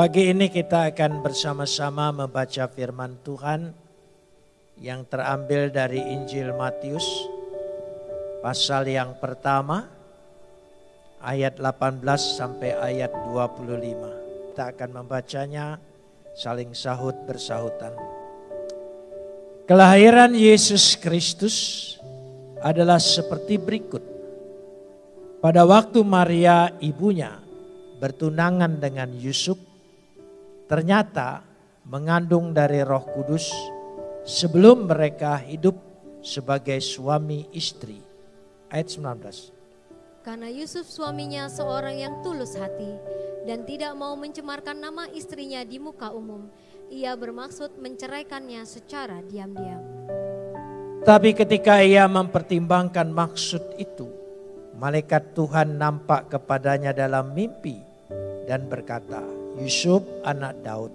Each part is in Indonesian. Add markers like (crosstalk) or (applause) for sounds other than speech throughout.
Pagi ini kita akan bersama-sama membaca firman Tuhan yang terambil dari Injil Matius pasal yang pertama ayat 18 sampai ayat 25. Kita akan membacanya saling sahut bersahutan. Kelahiran Yesus Kristus adalah seperti berikut. Pada waktu Maria ibunya bertunangan dengan Yusuf, ternyata mengandung dari Roh Kudus sebelum mereka hidup sebagai suami istri. Ayat 19. Karena Yusuf suaminya seorang yang tulus hati dan tidak mau mencemarkan nama istrinya di muka umum, ia bermaksud menceraikannya secara diam-diam. Tapi ketika ia mempertimbangkan maksud itu, malaikat Tuhan nampak kepadanya dalam mimpi dan berkata, Yusuf anak Daud,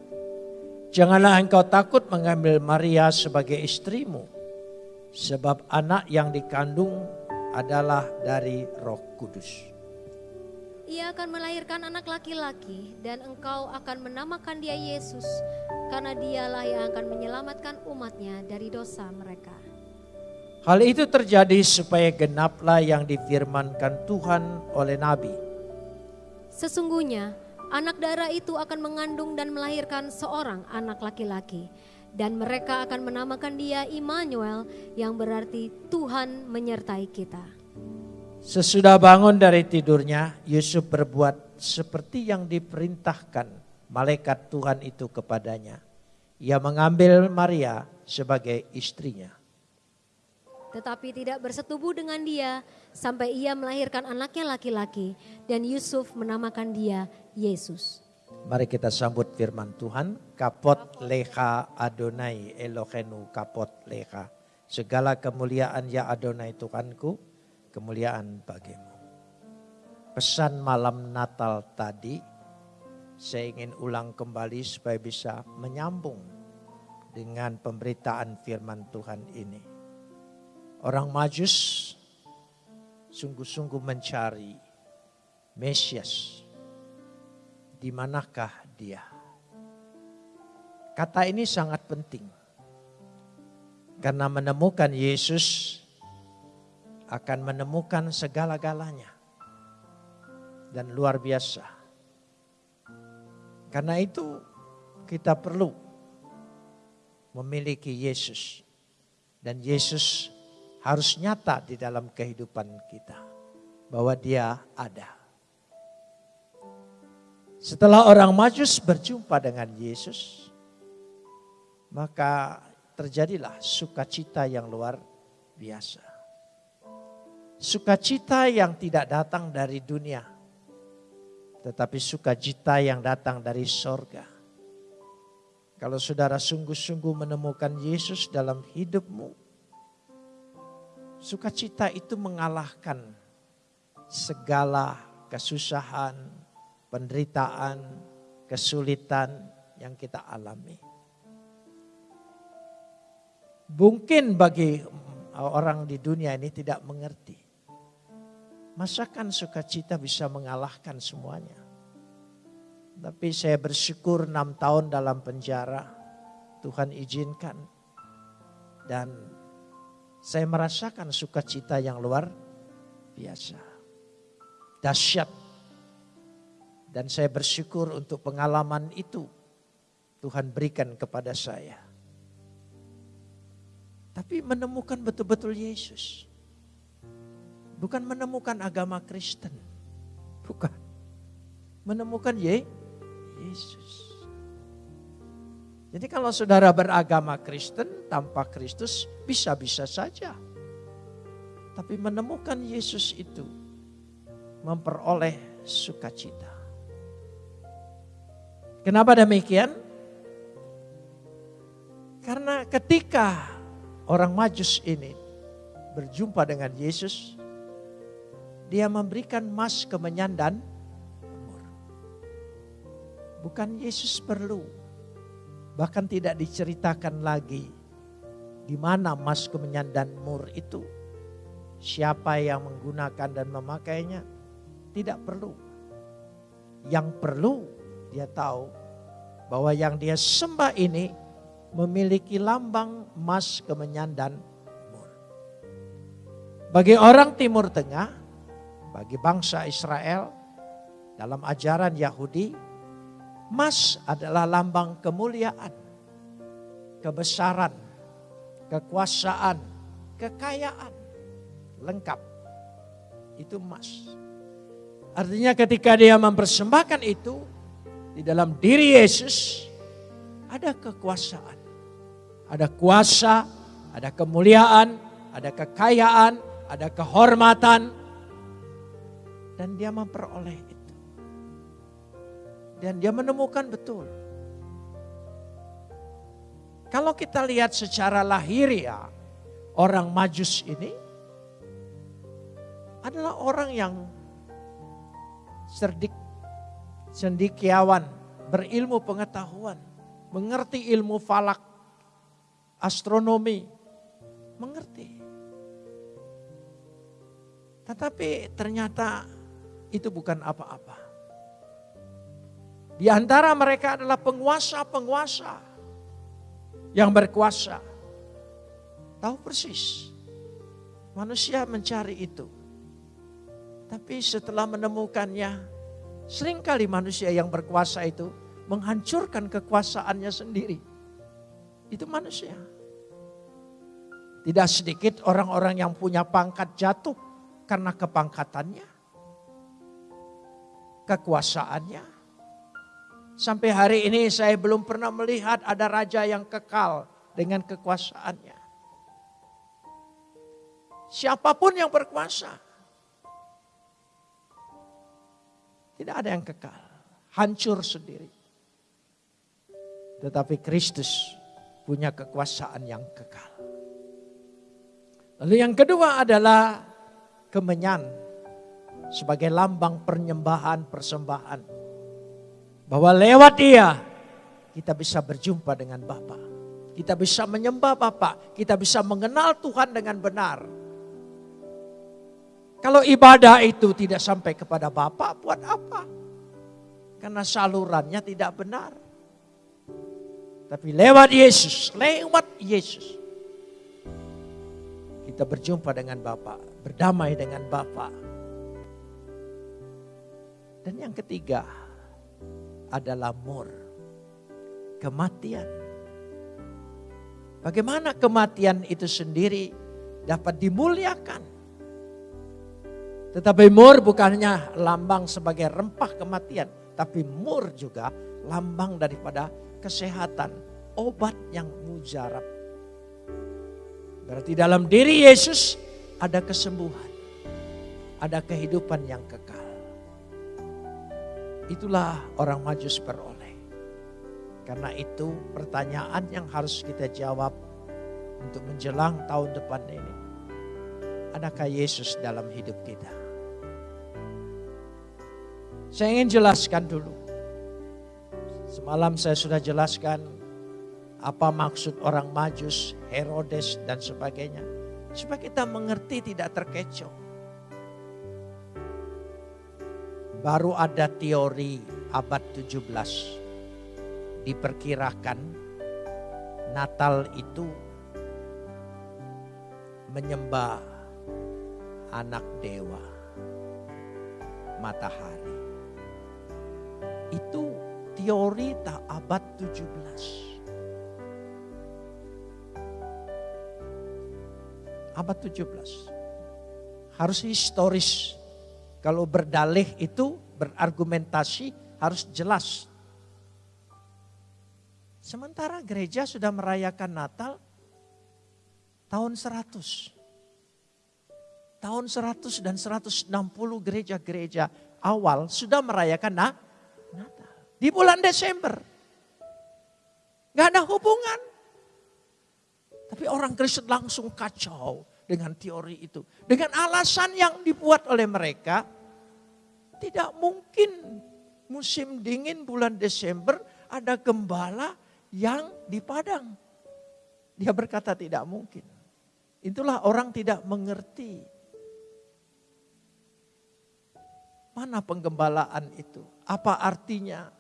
janganlah engkau takut mengambil Maria sebagai istrimu, sebab anak yang dikandung adalah dari roh kudus. Ia akan melahirkan anak laki-laki dan engkau akan menamakan dia Yesus karena dialah yang akan menyelamatkan umatnya dari dosa mereka. Hal itu terjadi supaya genaplah yang difirmankan Tuhan oleh Nabi. Sesungguhnya anak darah itu akan mengandung dan melahirkan seorang anak laki-laki. Dan mereka akan menamakan dia Immanuel yang berarti Tuhan menyertai kita. Sesudah bangun dari tidurnya, Yusuf berbuat seperti yang diperintahkan malaikat Tuhan itu kepadanya. Ia mengambil Maria sebagai istrinya. Tetapi tidak bersetubuh dengan dia sampai ia melahirkan anaknya laki-laki dan Yusuf menamakan dia Yesus. Mari kita sambut firman Tuhan. Kapot leha Adonai Elohenu kapot leha. Segala kemuliaan ya Adonai Tuhanku kemuliaan bagimu. Pesan malam Natal tadi saya ingin ulang kembali supaya bisa menyambung dengan pemberitaan firman Tuhan ini. Orang Majus sungguh-sungguh mencari Mesias. Di manakah dia? Kata ini sangat penting. Karena menemukan Yesus akan menemukan segala-galanya. Dan luar biasa. Karena itu kita perlu memiliki Yesus. Dan Yesus harus nyata di dalam kehidupan kita. Bahwa dia ada. Setelah orang majus berjumpa dengan Yesus. Maka terjadilah sukacita yang luar biasa. Sukacita yang tidak datang dari dunia. Tetapi sukacita yang datang dari sorga. Kalau saudara sungguh-sungguh menemukan Yesus dalam hidupmu. Sukacita itu mengalahkan segala kesusahan, penderitaan, kesulitan yang kita alami. Mungkin bagi orang di dunia ini tidak mengerti. Masakan sukacita bisa mengalahkan semuanya. Tapi saya bersyukur enam tahun dalam penjara. Tuhan izinkan. Dan saya merasakan sukacita yang luar biasa. Dahsyat. Dan saya bersyukur untuk pengalaman itu. Tuhan berikan kepada saya. Tapi menemukan betul-betul Yesus. Bukan menemukan agama Kristen. Bukan. Menemukan Ye, Yesus. Jadi kalau saudara beragama Kristen tanpa Kristus bisa-bisa saja. Tapi menemukan Yesus itu memperoleh sukacita. Kenapa demikian? Karena ketika orang majus ini berjumpa dengan Yesus, dia memberikan emas kemenyan dan umur. Bukan Yesus perlu. Bahkan tidak diceritakan lagi di mana kemenyan dan mur itu. Siapa yang menggunakan dan memakainya tidak perlu. Yang perlu dia tahu bahwa yang dia sembah ini memiliki lambang emas kemenyan dan mur. Bagi orang Timur Tengah, bagi bangsa Israel, dalam ajaran Yahudi, emas adalah lambang kemuliaan, kebesaran, kekuasaan, kekayaan, lengkap. Itu emas. Artinya ketika dia mempersembahkan itu, di dalam diri Yesus ada kekuasaan. Ada kuasa, ada kemuliaan, ada kekayaan, ada kehormatan. Dan dia memperoleh. Dan dia menemukan betul. Kalau kita lihat secara lahiriah, orang majus ini adalah orang yang cerdik cendikiawan, berilmu pengetahuan, mengerti ilmu falak, astronomi, mengerti. Tetapi ternyata itu bukan apa-apa. Di antara mereka adalah penguasa-penguasa yang berkuasa. Tahu persis. Manusia mencari itu. Tapi setelah menemukannya, Seringkali manusia yang berkuasa itu menghancurkan kekuasaannya sendiri. Itu manusia. Tidak sedikit orang-orang yang punya pangkat jatuh karena kepangkatannya. Kekuasaannya. Sampai hari ini saya belum pernah melihat ada raja yang kekal dengan kekuasaannya. Siapa pun yang berkuasa Tidak ada yang kekal. Hancur sendiri. Tetapi Kristus punya kekuasaan yang kekal. Lalu yang kedua adalah kemenyan sebagai lambang penyembahan persembahan. Bahwa lewat dia kita bisa berjumpa dengan Bapa. Kita bisa menyembah Bapa, kita bisa mengenal Tuhan dengan benar. Kalau ibadah itu tidak sampai kepada Bapak, buat apa? Karena salurannya tidak benar. Tapi lewat Yesus, lewat Yesus. Kita berjumpa dengan Bapak, berdamai dengan Bapak. Dan yang ketiga adalah mur. Kematian. Bagaimana kematian itu sendiri dapat dimuliakan? Tetapi mur bukannya lambang sebagai rempah kematian. Tapi mur juga lambang daripada kesehatan. Obat yang mujarab. Berarti dalam diri Yesus ada kesembuhan. Ada kehidupan yang kekal. Itulah orang majus beroleh. Karena itu pertanyaan yang harus kita jawab untuk menjelang tahun depan ini. Adakah Yesus dalam hidup kita? Saya ingin jelaskan dulu. Semalam saya sudah jelaskan apa maksud orang majus, Herodes dan sebagainya. Supaya kita mengerti tidak terkecoh. Baru ada teori abad 17. Diperkirakan Natal itu menyembah anak dewa matahari itu teori tak abad 17. Abad 17. Harus historis. Kalau berdalih itu berargumentasi harus jelas. Sementara gereja sudah merayakan Natal tahun 100. Tahun 100 dan 160 gereja-gereja awal sudah merayakan Natal di bulan Desember. Gak ada hubungan. Tapi orang Kristen langsung kacau dengan teori itu. Dengan alasan yang dibuat oleh mereka. Tidak mungkin musim dingin bulan Desember ada gembala yang di padang. Dia berkata tidak mungkin. Itulah orang tidak mengerti. Mana penggembalaan itu? Apa artinya?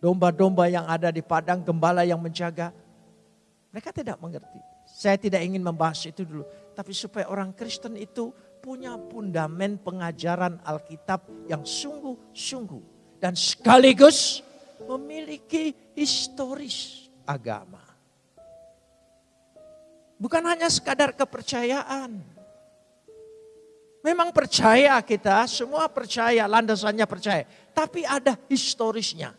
domba-domba yang ada di padang, gembala yang menjaga. Mereka tidak mengerti. Saya tidak ingin membahas itu dulu. Tapi supaya orang Kristen itu punya fundamen pengajaran Alkitab yang sungguh-sungguh. Dan sekaligus memiliki historis agama. Bukan hanya sekadar kepercayaan. Memang percaya kita, semua percaya, landasannya percaya. Tapi ada historisnya.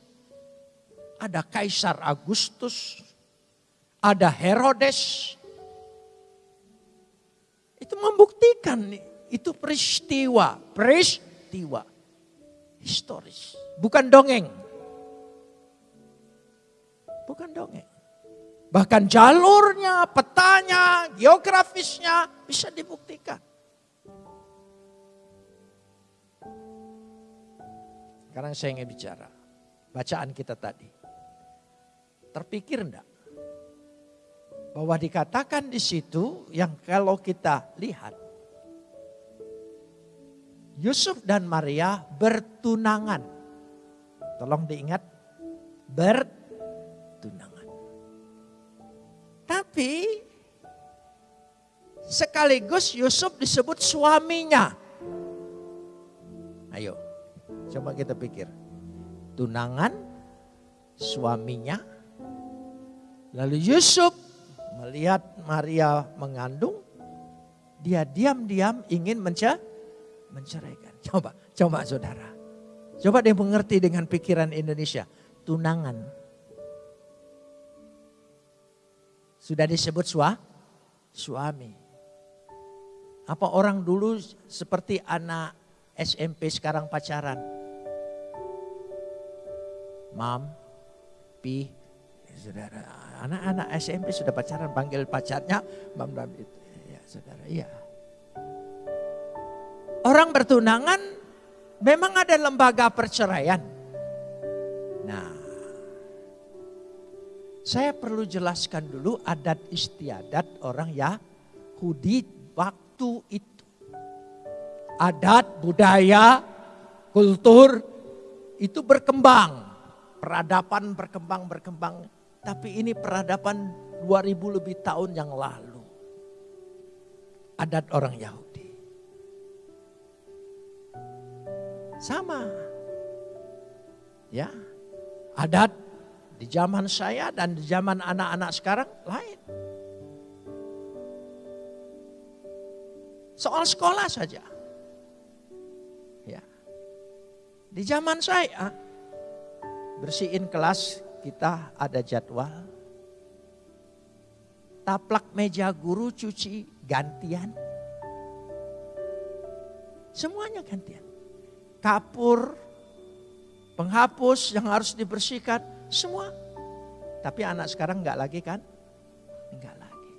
Ada Kaisar Agustus, ada Herodes. Itu membuktikan itu peristiwa, peristiwa historis. Bukan dongeng. Bukan dongeng. Bahkan jalurnya, petanya, geografisnya bisa dibuktikan. Sekarang saya ingin bicara. Bacaan kita tadi. Terpikir enggak? Bahwa dikatakan di situ yang kalau kita lihat. Yusuf dan Maria bertunangan. Tolong diingat. Bertunangan. Tapi sekaligus Yusuf disebut suaminya. Ayo, Coba kita pikir. Tunangan, suaminya. Lalu Yusuf melihat Maria mengandung. Dia diam-diam ingin menceraikan. (laughs) Coba, coba saudara. Coba dia mengerti dengan pikiran Indonesia. Tunangan. Sudah disebut sua, suami. Apa orang dulu seperti anak SMP sekarang pacaran? Mam, Pi, saudara. Anak-anak SMP sudah pacaran panggil pacarnya Mam itu. Ya, saudara, iya. Orang bertunangan memang ada lembaga perceraian. Nah, saya perlu jelaskan dulu adat istiadat orang Yahudi waktu itu. Adat, budaya, kultur itu berkembang peradaban berkembang-berkembang. Tapi ini peradaban 2000 lebih tahun yang lalu. Adat orang Yahudi. Sama. Ya. Adat di zaman saya dan di zaman anak-anak sekarang lain. Soal sekolah saja. Ya. Di zaman saya bersihin kelas kita ada jadwal. Taplak meja guru cuci gantian. Semuanya gantian. Kapur, penghapus yang harus dibersihkan, semua. Tapi anak sekarang enggak lagi kan? Enggak lagi.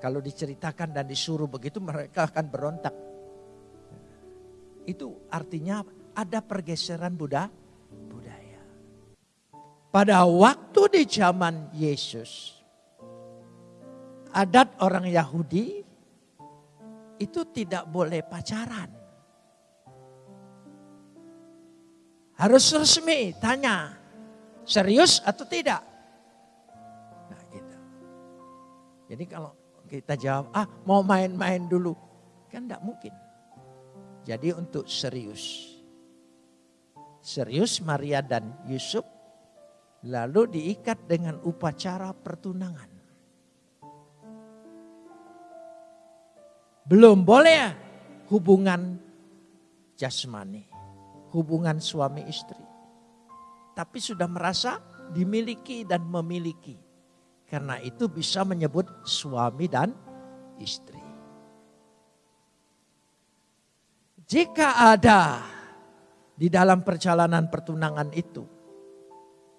Kalau diceritakan dan disuruh begitu mereka akan berontak. Itu artinya ada pergeseran Buddha pada waktu di zaman Yesus, adat orang Yahudi itu tidak boleh pacaran. Harus resmi, tanya, serius atau tidak? Nah gitu. Jadi kalau kita jawab, ah mau main-main dulu, kan tidak mungkin. Jadi untuk serius. Serius Maria dan Yusuf lalu diikat dengan upacara pertunangan. Belum boleh hubungan jasmani, hubungan suami istri. Tapi sudah merasa dimiliki dan memiliki. Karena itu bisa menyebut suami dan istri. Jika ada di dalam perjalanan pertunangan itu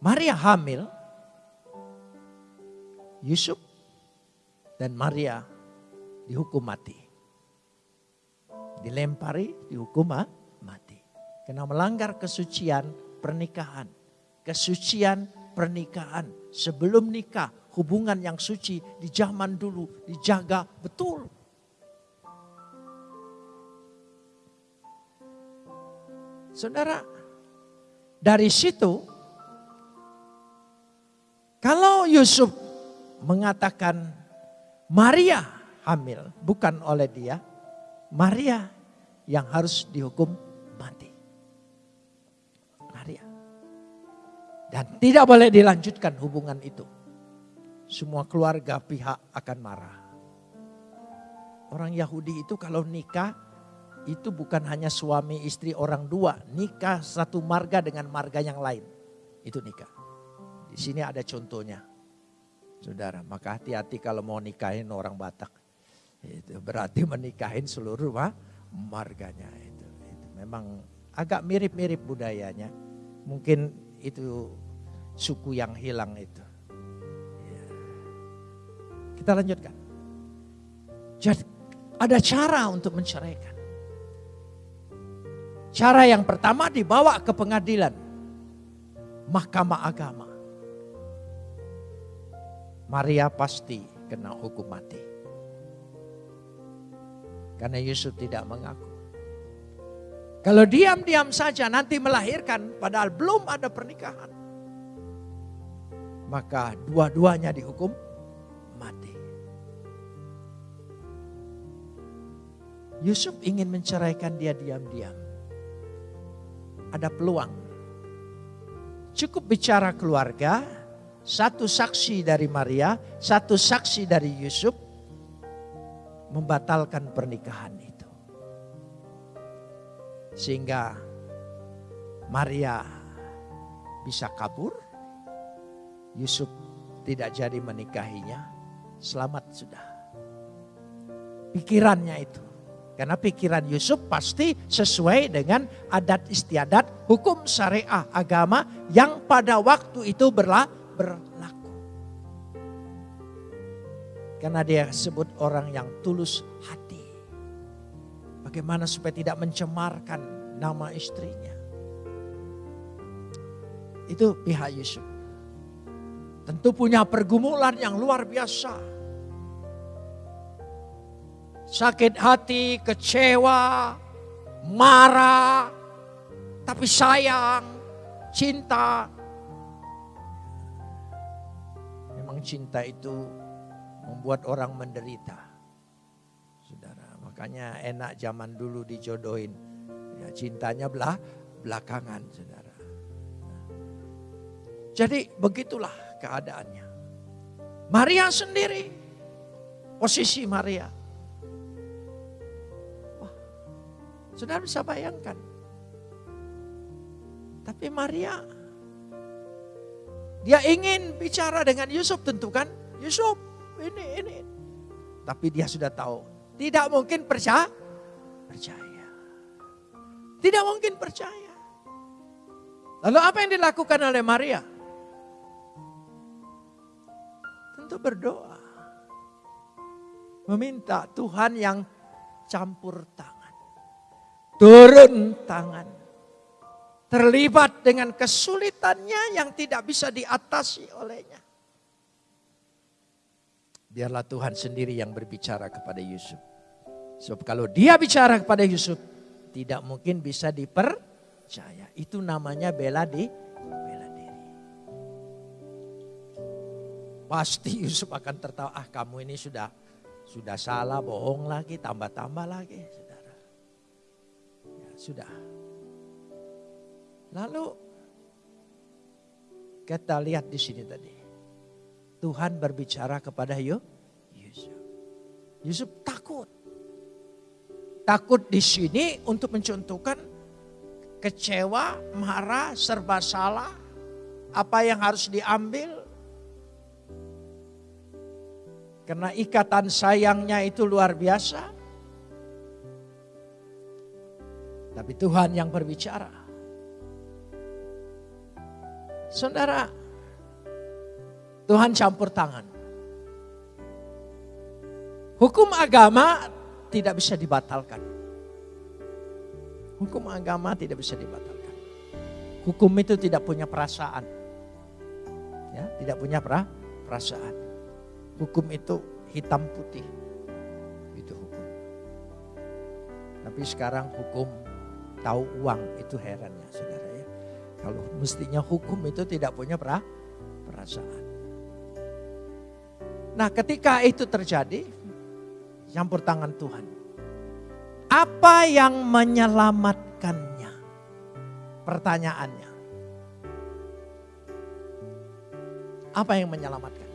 Maria hamil, Yusuf dan Maria dihukum mati. Dilempari, dihukum mati. Karena melanggar kesucian pernikahan. Kesucian pernikahan. Sebelum nikah, hubungan yang suci di zaman dulu dijaga betul. Saudara, dari situ kalau Yusuf mengatakan Maria hamil bukan oleh dia, Maria yang harus dihukum mati. Maria. Dan tidak boleh dilanjutkan hubungan itu. Semua keluarga pihak akan marah. Orang Yahudi itu kalau nikah itu bukan hanya suami istri orang dua, nikah satu marga dengan marga yang lain. Itu nikah. Di sini ada contohnya. Saudara, maka hati-hati kalau mau nikahin orang Batak. Itu berarti menikahin seluruh marganya itu. itu. Memang agak mirip-mirip budayanya. Mungkin itu suku yang hilang itu. Ya. Kita lanjutkan. Jadi ada cara untuk menceraikan. Cara yang pertama dibawa ke pengadilan. Mahkamah agama. Maria pasti kena hukum mati. Karena Yusuf tidak mengaku. Kalau diam-diam saja nanti melahirkan padahal belum ada pernikahan. Maka dua-duanya dihukum mati. Yusuf ingin menceraikan dia diam-diam ada peluang. Cukup bicara keluarga, satu saksi dari Maria, satu saksi dari Yusuf membatalkan pernikahan itu. Sehingga Maria bisa kabur, Yusuf tidak jadi menikahinya, selamat sudah. Pikirannya itu. Karena pikiran Yusuf pasti sesuai dengan adat istiadat hukum syariah agama yang pada waktu itu berlaku. Karena dia sebut orang yang tulus hati. Bagaimana supaya tidak mencemarkan nama istrinya. Itu pihak Yusuf. Tentu punya pergumulan yang luar biasa sakit hati, kecewa, marah, tapi sayang, cinta. Cinta itu membuat orang menderita. Saudara, makanya enak zaman dulu dijodohin. Ya, cintanya belah belakangan, saudara. Jadi begitulah keadaannya. Maria sendiri, posisi Maria Saudara bisa bayangkan. Tapi Maria, dia ingin bicara dengan Yusuf tentu kan. Yusuf, ini, ini. Tapi dia sudah tahu, tidak mungkin percaya. Percaya. Tidak mungkin percaya. Lalu apa yang dilakukan oleh Maria? Tentu berdoa. Meminta Tuhan yang campur tangan turun tangan. Terlibat dengan kesulitannya yang tidak bisa diatasi olehnya. Biarlah Tuhan sendiri yang berbicara kepada Yusuf. Sebab kalau dia bicara kepada Yusuf, tidak mungkin bisa dipercaya. Itu namanya bela di bela diri. Pasti Yusuf akan tertawa, ah kamu ini sudah sudah salah, bohong lagi, tambah-tambah lagi. Sudah. Lalu kita lihat di sini tadi. Tuhan berbicara kepada Yusuf. Yusuf takut. Takut di sini untuk mencontohkan kecewa, marah, serba salah, apa yang harus diambil. Karena ikatan sayangnya itu luar biasa. Tapi Tuhan yang berbicara. Saudara, Tuhan campur tangan. Hukum agama tidak bisa dibatalkan. Hukum agama tidak bisa dibatalkan. Hukum itu tidak punya perasaan. Ya, tidak punya perasaan. Hukum itu hitam putih. Itu hukum. Tapi sekarang hukum tahu uang itu herannya saudara. Kalau mestinya hukum itu tidak punya perasaan. Nah ketika itu terjadi, campur tangan Tuhan. Apa yang menyelamatkannya? Pertanyaannya. Apa yang menyelamatkan?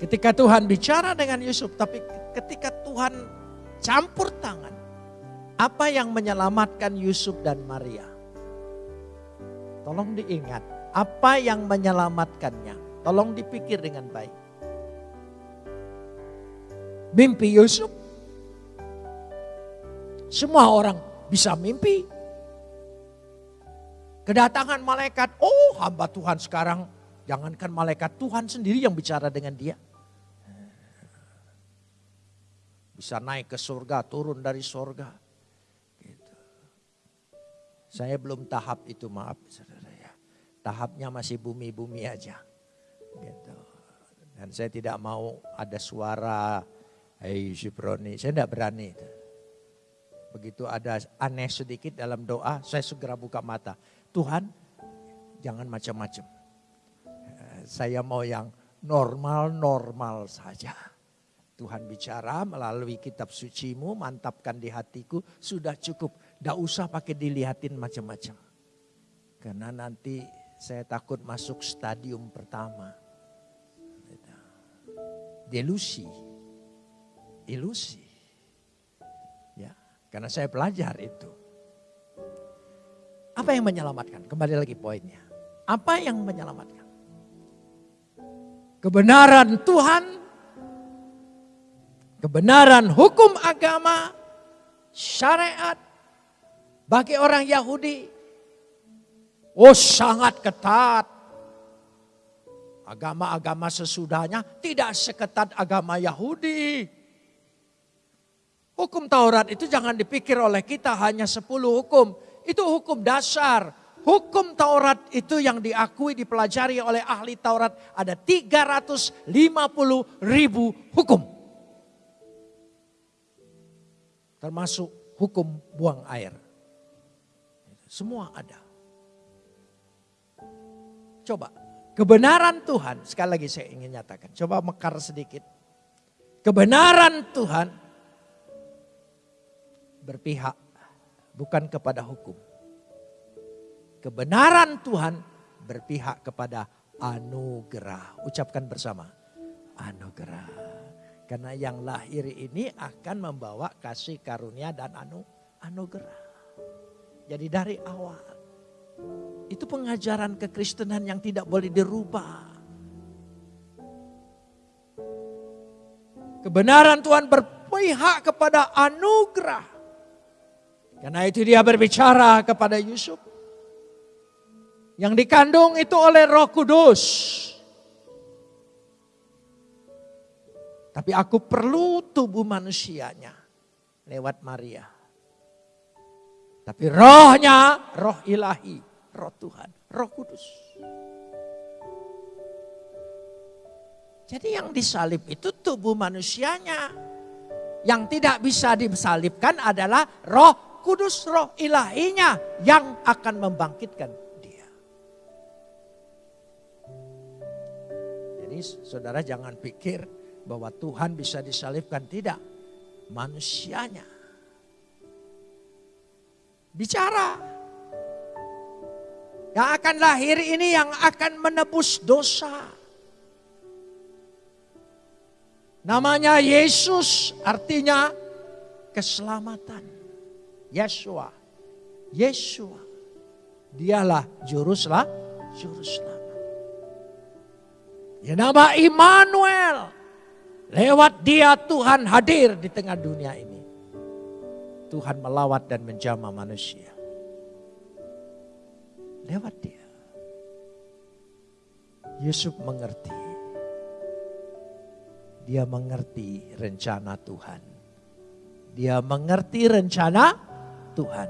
Ketika Tuhan bicara dengan Yusuf, tapi ketika Tuhan campur tangan, apa yang menyelamatkan Yusuf dan Maria? Tolong diingat, apa yang menyelamatkannya? Tolong dipikir dengan baik. Mimpi Yusuf. Semua orang bisa mimpi. Kedatangan malaikat, oh hamba Tuhan sekarang, jangankan malaikat Tuhan sendiri yang bicara dengan dia. Bisa naik ke surga, turun dari surga saya belum tahap itu maaf saudara. Tahapnya masih bumi-bumi aja. Gitu. Dan saya tidak mau ada suara, hei Syuproni, saya tidak berani. Begitu ada aneh sedikit dalam doa, saya segera buka mata. Tuhan, jangan macam-macam. Saya mau yang normal-normal saja. Tuhan bicara melalui kitab sucimu, mantapkan di hatiku, sudah cukup. Tidak usah pakai dilihatin macam-macam. Karena nanti saya takut masuk stadium pertama. Delusi. Ilusi. Ya, karena saya belajar itu. Apa yang menyelamatkan? Kembali lagi poinnya. Apa yang menyelamatkan? Kebenaran Tuhan kebenaran hukum agama, syariat bagi orang Yahudi. Oh sangat ketat. Agama-agama sesudahnya tidak seketat agama Yahudi. Hukum Taurat itu jangan dipikir oleh kita hanya 10 hukum. Itu hukum dasar. Hukum Taurat itu yang diakui dipelajari oleh ahli Taurat ada 350 ribu hukum. Termasuk hukum buang air. Semua ada. Coba, kebenaran Tuhan, sekali lagi saya ingin nyatakan. Coba mekar sedikit. Kebenaran Tuhan berpihak bukan kepada hukum. Kebenaran Tuhan berpihak kepada anugerah. Ucapkan bersama, anugerah. Karena yang lahir ini akan membawa kasih karunia dan anu anugerah. Jadi dari awal itu pengajaran kekristenan yang tidak boleh dirubah. Kebenaran Tuhan berpihak kepada anugerah. Karena itu dia berbicara kepada Yusuf. Yang dikandung itu oleh roh kudus. Tapi aku perlu tubuh manusianya lewat Maria. Tapi rohnya, roh ilahi, roh Tuhan, roh kudus. Jadi yang disalib itu tubuh manusianya. Yang tidak bisa disalibkan adalah roh kudus, roh ilahinya yang akan membangkitkan dia. Jadi saudara jangan pikir bahwa Tuhan bisa disalibkan. Tidak, manusianya. Bicara. Yang akan lahir ini yang akan menebus dosa. Namanya Yesus artinya keselamatan. Yeshua. Yeshua. Dialah juru selamat. Juru selamat. Ya nama Immanuel. Lewat dia Tuhan hadir di tengah dunia ini. Tuhan melawat dan menjama manusia. Lewat dia. Yusuf mengerti. Dia mengerti rencana Tuhan. Dia mengerti rencana Tuhan.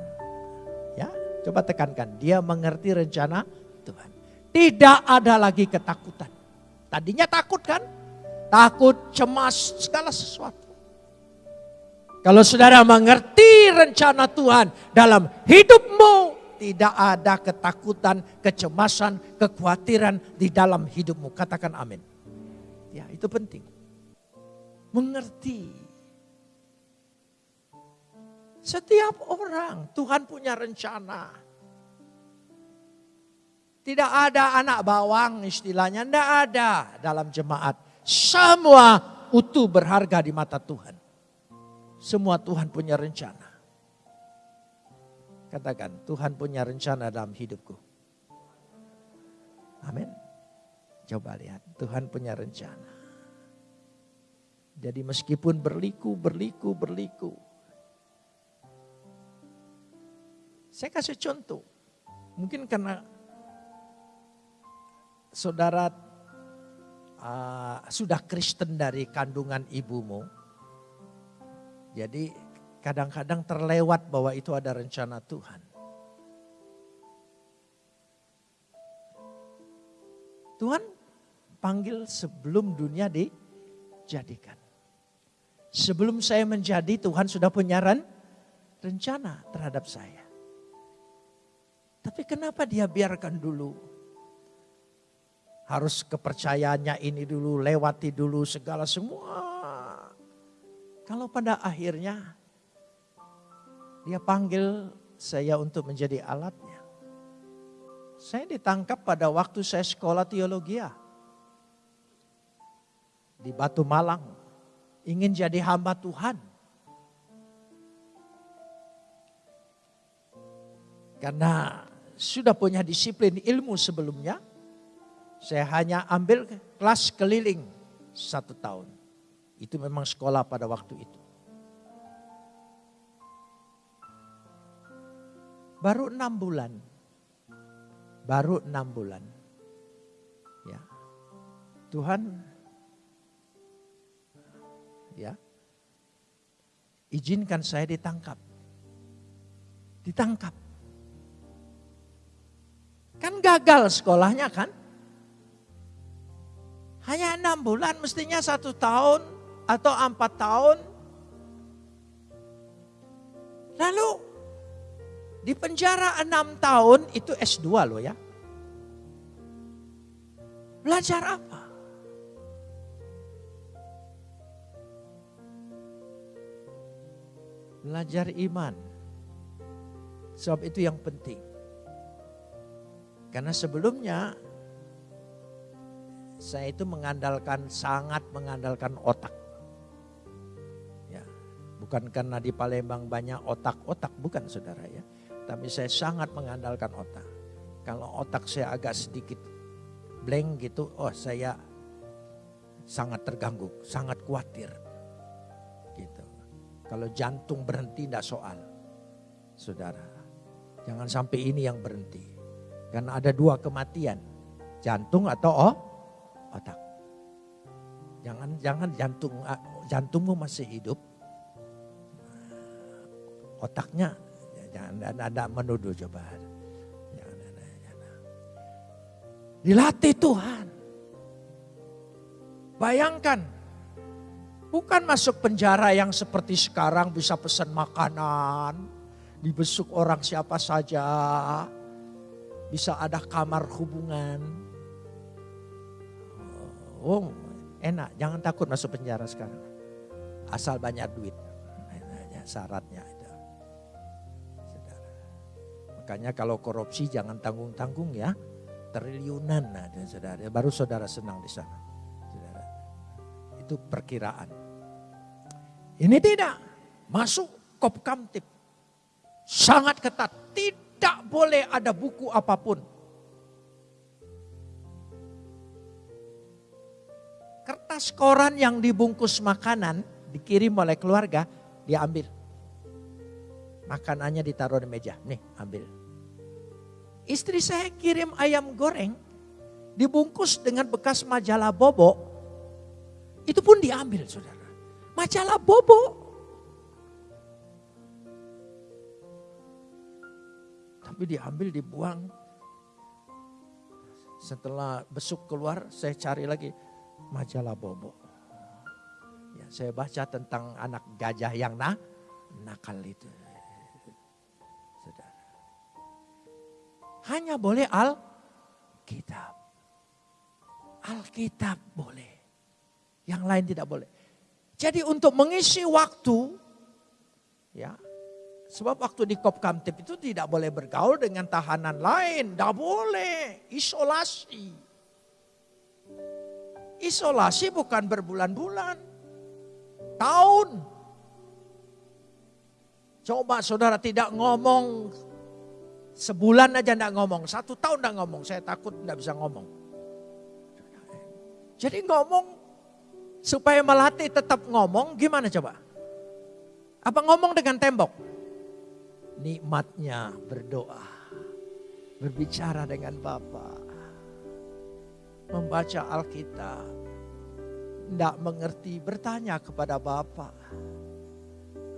Ya, coba tekankan. Dia mengerti rencana Tuhan. Tidak ada lagi ketakutan. Tadinya takut kan? takut, cemas, segala sesuatu. Kalau saudara mengerti rencana Tuhan dalam hidupmu, tidak ada ketakutan, kecemasan, kekhawatiran di dalam hidupmu. Katakan amin. Ya, itu penting. Mengerti. Setiap orang Tuhan punya rencana. Tidak ada anak bawang istilahnya, tidak ada dalam jemaat. Semua utuh berharga di mata Tuhan. Semua Tuhan punya rencana. Katakan, Tuhan punya rencana dalam hidupku. Amin. Coba lihat, Tuhan punya rencana. Jadi meskipun berliku, berliku, berliku. Saya kasih contoh. Mungkin karena saudara uh, sudah Kristen dari kandungan ibumu. Jadi kadang-kadang terlewat bahwa itu ada rencana Tuhan. Tuhan panggil sebelum dunia dijadikan. Sebelum saya menjadi Tuhan sudah punya rencana terhadap saya. Tapi kenapa dia biarkan dulu? Harus kepercayaannya ini dulu, lewati dulu segala semua. Kalau pada akhirnya dia panggil saya untuk menjadi alatnya. Saya ditangkap pada waktu saya sekolah teologi di Batu Malang. Ingin jadi hamba Tuhan. Karena sudah punya disiplin ilmu sebelumnya. Saya hanya ambil kelas keliling satu tahun. Itu memang sekolah pada waktu itu. Baru enam bulan. Baru enam bulan. Ya. Tuhan ya izinkan saya ditangkap. Ditangkap. Kan gagal sekolahnya kan? Hanya enam bulan mestinya satu tahun atau empat tahun. Lalu di penjara enam tahun itu S2 loh ya. Belajar apa? Belajar iman. Sebab itu yang penting. Karena sebelumnya saya itu mengandalkan, sangat mengandalkan otak. Ya, bukan karena di Palembang banyak otak-otak, bukan saudara ya tapi saya sangat mengandalkan otak. Kalau otak saya agak sedikit blank gitu, oh saya sangat terganggu, sangat khawatir. Gitu. Kalau jantung berhenti tidak soal. Saudara, jangan sampai ini yang berhenti. Karena ada dua kematian, jantung atau oh, otak. Jangan jangan jantung jantungmu masih hidup, otaknya Jangan ada menuduh coba. Jangan, jangan, jangan. Dilatih Tuhan. Bayangkan, bukan masuk penjara yang seperti sekarang bisa pesan makanan, dibesuk orang siapa saja, bisa ada kamar hubungan. Oh, enak, jangan takut masuk penjara sekarang. Asal banyak duit, syaratnya. Makanya kalau korupsi jangan tanggung-tanggung ya. Triliunan ada saudara. Baru saudara senang di sana. Saudara. Itu perkiraan. Ini tidak. Masuk kop kamtip. Sangat ketat. Tidak boleh ada buku apa pun. Kertas koran yang dibungkus makanan dikirim oleh keluarga diambil. Makanannya ditaruh di meja. Nih ambil Istri saya kirim ayam goreng dibungkus dengan bekas majalah bobo. Itu pun diambil saudara. Majalah bobo. Tapi diambil dibuang. Setelah besuk keluar saya cari lagi majalah bobo. Ya, saya baca tentang anak gajah yang nah, nakal itu. Hanya boleh Alkitab. Alkitab boleh. Yang lain tidak boleh. Jadi untuk mengisi waktu, ya, sebab waktu di Kop Kamtip itu tidak boleh bergaul dengan tahanan lain, tidak boleh, isolasi. Isolasi bukan berbulan-bulan, tahun. Coba saudara tidak ngomong sebulan aja tidak ngomong, satu tahun tidak ngomong, saya takut tidak bisa ngomong. Jadi ngomong Supaya melatih tetap ngomong gimana coba? Apa ngomong dengan tembok? Nikmatnya berdoa. Berbicara dengan Bapa. Membaca Alkitab. Tidak mengerti bertanya kepada Bapa.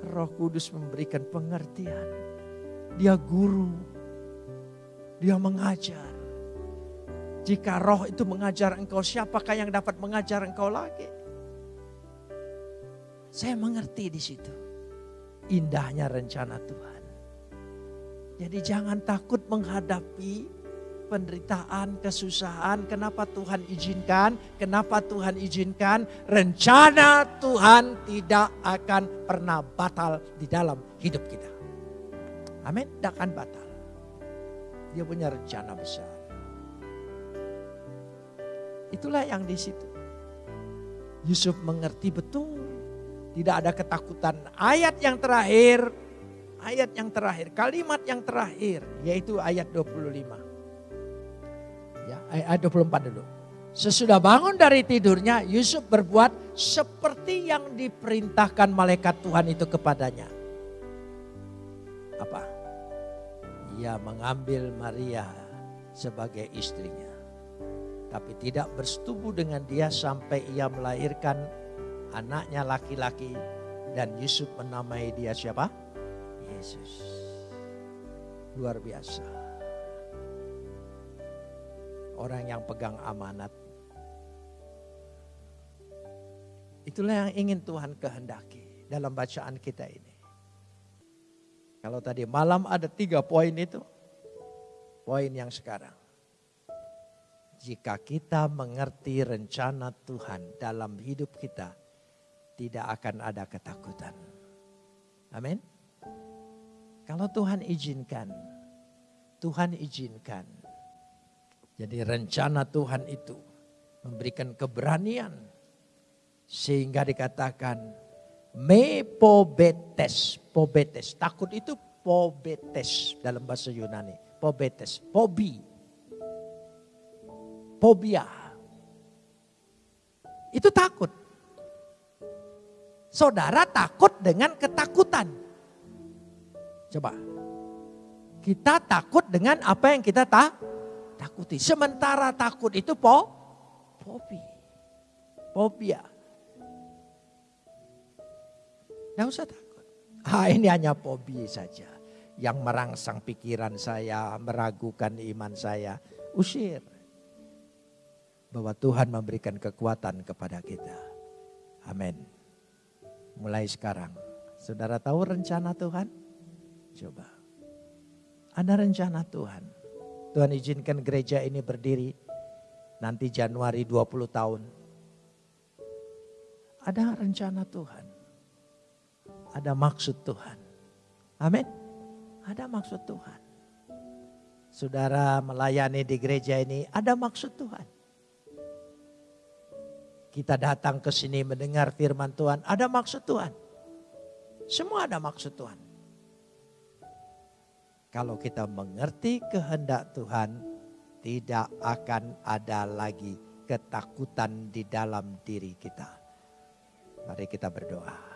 Roh Kudus memberikan pengertian. Dia guru. Dia mengajar. Jika roh itu mengajar engkau, siapakah yang dapat mengajar engkau lagi? Saya mengerti di situ. Indahnya rencana Tuhan. Jadi jangan takut menghadapi penderitaan, kesusahan. Kenapa Tuhan izinkan? Kenapa Tuhan izinkan? Rencana Tuhan tidak akan pernah batal di dalam hidup kita. Amin, tidak akan batal. Dia punya rencana besar. Itulah yang di situ. Yusuf mengerti betul tidak ada ketakutan. Ayat yang terakhir, ayat yang terakhir, kalimat yang terakhir yaitu ayat 25. Ya, ayat 24 dulu. Sesudah bangun dari tidurnya, Yusuf berbuat seperti yang diperintahkan malaikat Tuhan itu kepadanya. Apa? Ia mengambil Maria sebagai istrinya. Tapi tidak bersetubuh dengan dia sampai ia melahirkan anaknya laki-laki dan Yusuf menamai dia siapa? Yesus. Luar biasa. Orang yang pegang amanat. Itulah yang ingin Tuhan kehendaki dalam bacaan kita ini. Kalau tadi malam ada tiga poin itu. Poin yang sekarang. Jika kita mengerti rencana Tuhan dalam hidup kita, tidak akan ada ketakutan. Amin. Kalau Tuhan izinkan, Tuhan izinkan. Jadi rencana Tuhan itu memberikan keberanian sehingga dikatakan me pobetes. Takut itu pobetes dalam bahasa Yunani, pobetes, pobi. Pobia. Itu takut. Saudara takut dengan ketakutan. Coba. Kita takut dengan apa yang kita tak takuti. Sementara takut itu po, fobi. Fobia. Tidak usah takut. Ah, ini hanya fobi saja. Yang merangsang pikiran saya, meragukan iman saya. Usir. Bahwa Tuhan memberikan kekuatan kepada kita. Amin mulai sekarang. Saudara tahu rencana Tuhan? Coba. Ada rencana Tuhan. Tuhan izinkan gereja ini berdiri nanti Januari 20 tahun. Ada rencana Tuhan. Ada maksud Tuhan. Amin. Ada maksud Tuhan. Saudara melayani di gereja ini ada maksud Tuhan kita datang ke sini mendengar firman Tuhan, ada maksud Tuhan. Semua ada maksud Tuhan. Kalau kita mengerti kehendak Tuhan, tidak akan ada lagi ketakutan di dalam diri kita. Mari kita berdoa.